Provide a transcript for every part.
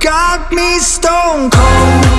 got me stone cold.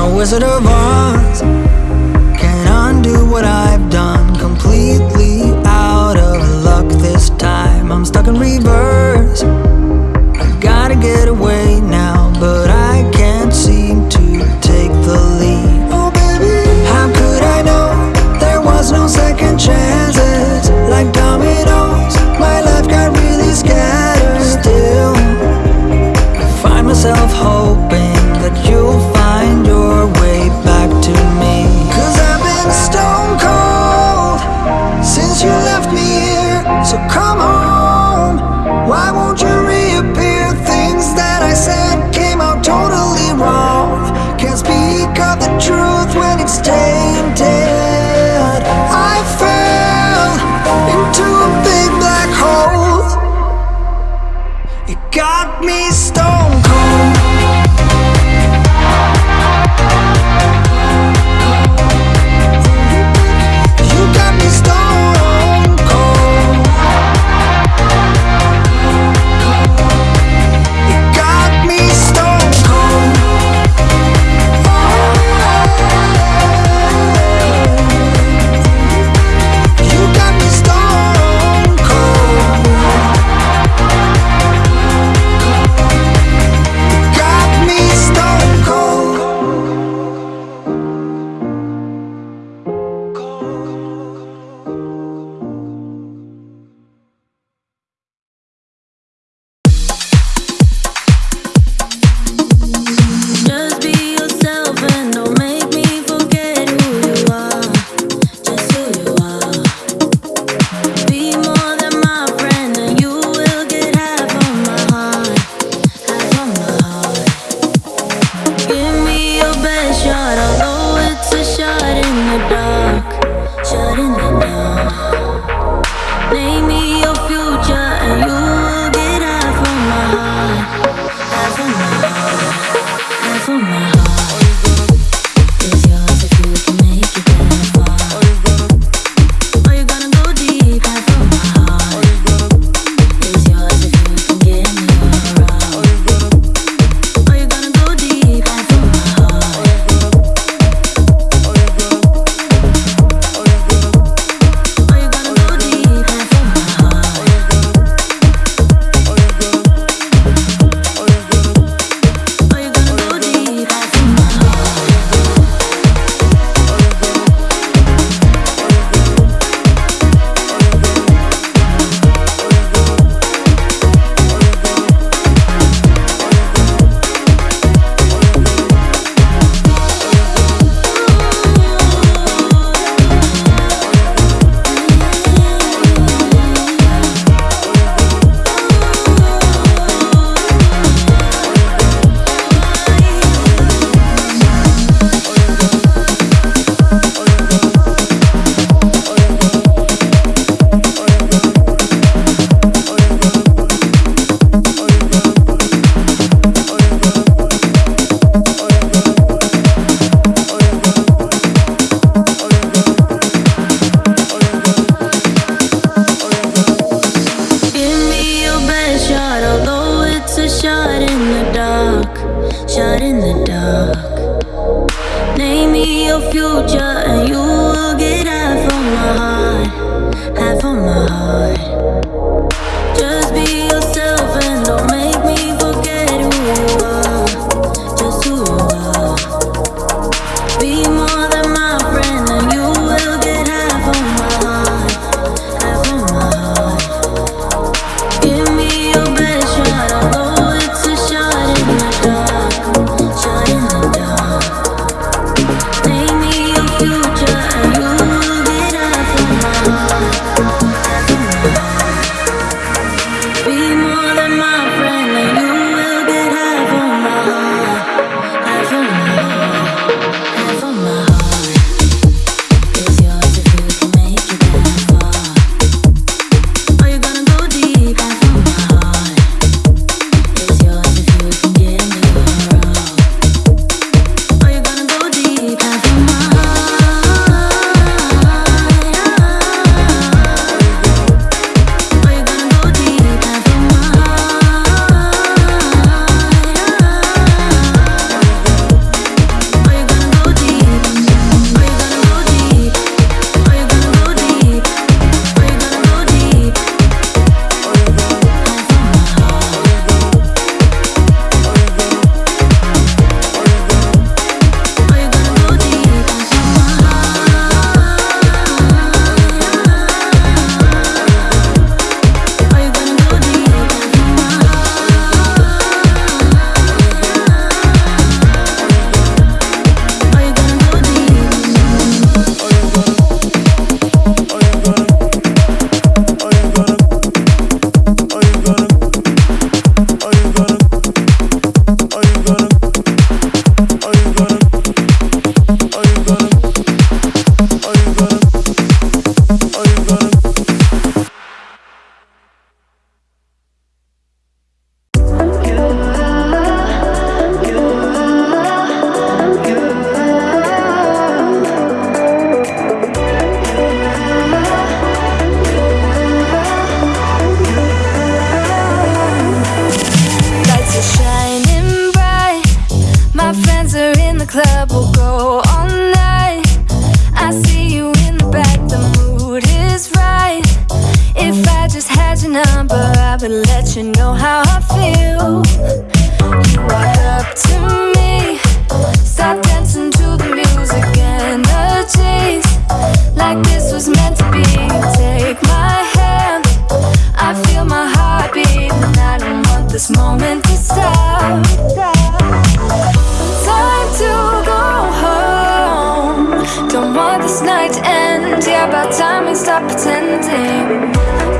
Now Wizard of Oz. Can undo what I've done. Completely out of luck this time. I'm stuck in reverse. I gotta get away now But I can't seem to take the lead. Oh baby How could I know? There was no second chances Like dominoes. about time and stop pretending.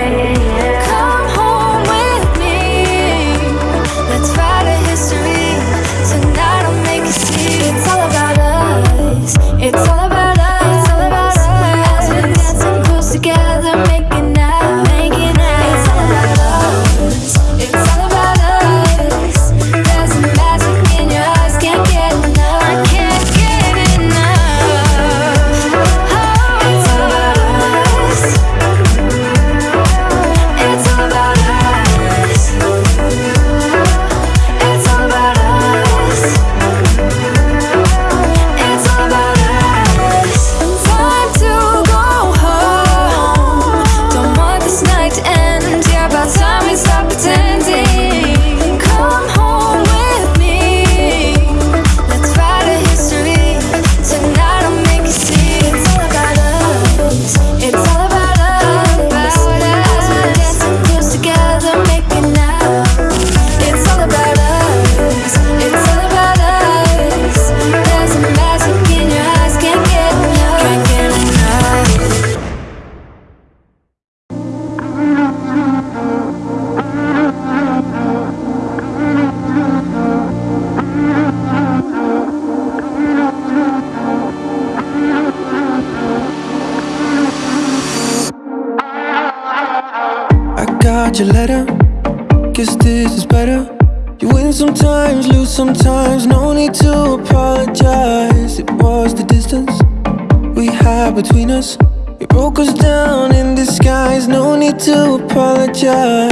to apologize.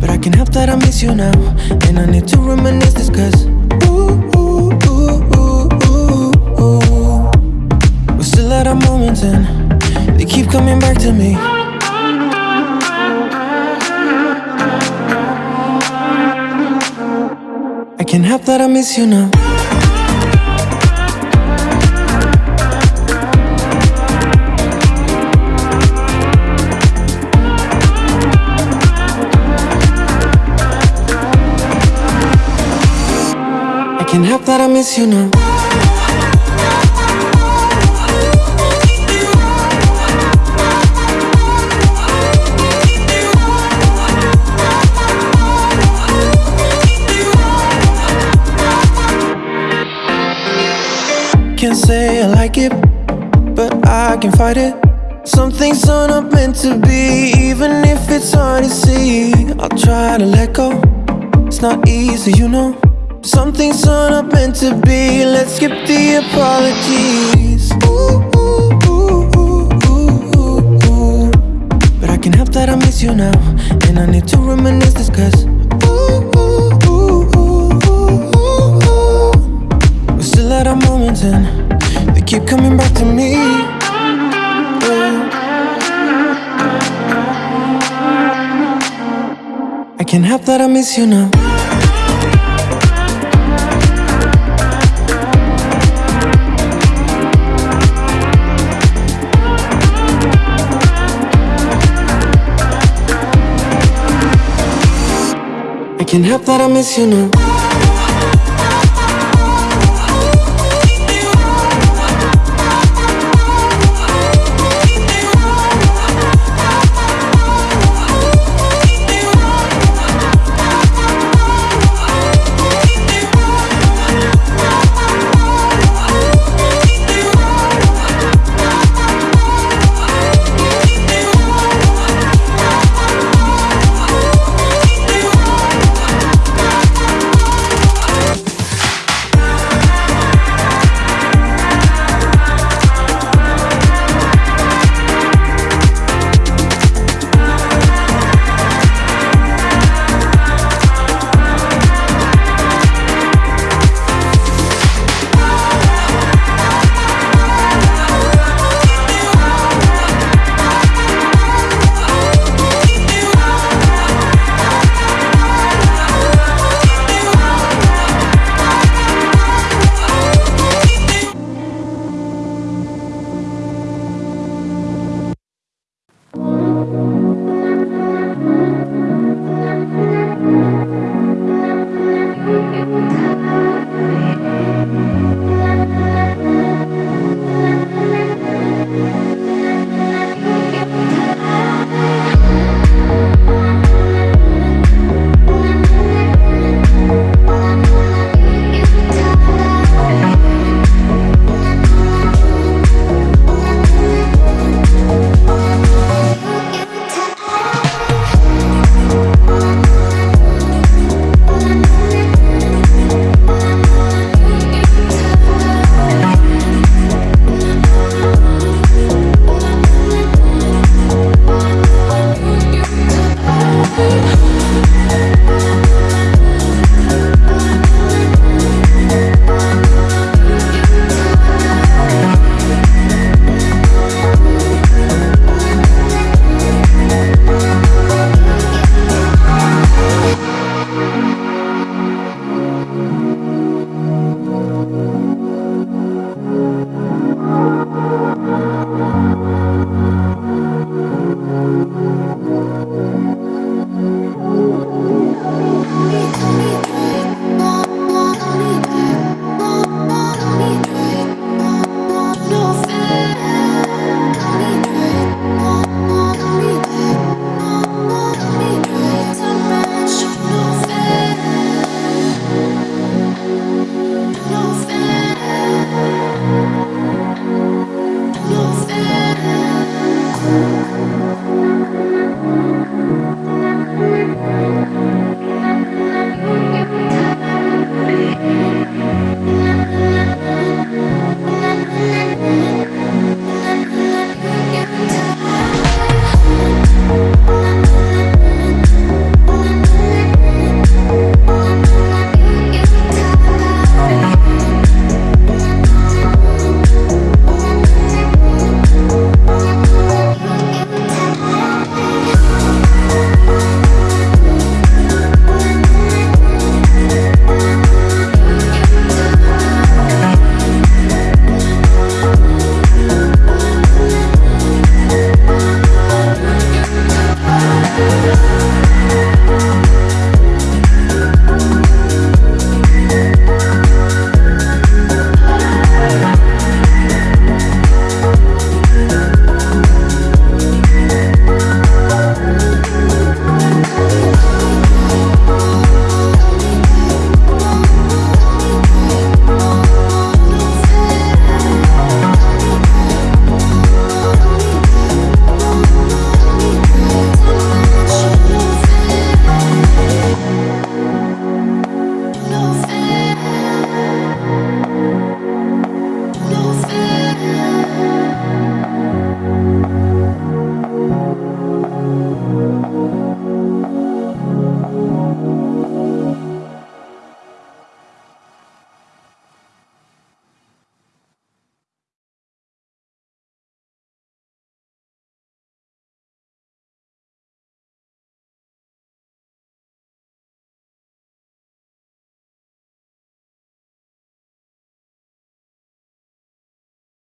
But I can't help that I miss you now. And I need to reminisce this cause. We're still at our moments and they keep coming back to me. I can't help that I miss you now. Can't help that I miss you now. Can't say I like it, but I can fight it. Some things are not meant to be, even if it's hard to see. I'll try to let go. It's not easy, you know. Some things are not meant to be. Let's skip the apologies. Ooh, ooh, ooh. But I can't help that I miss you now, and I need to reminisce this 'cause. We're still at our moments and they keep coming back to me. Yeah. I can't help that I miss you now. Can't help that I miss you now.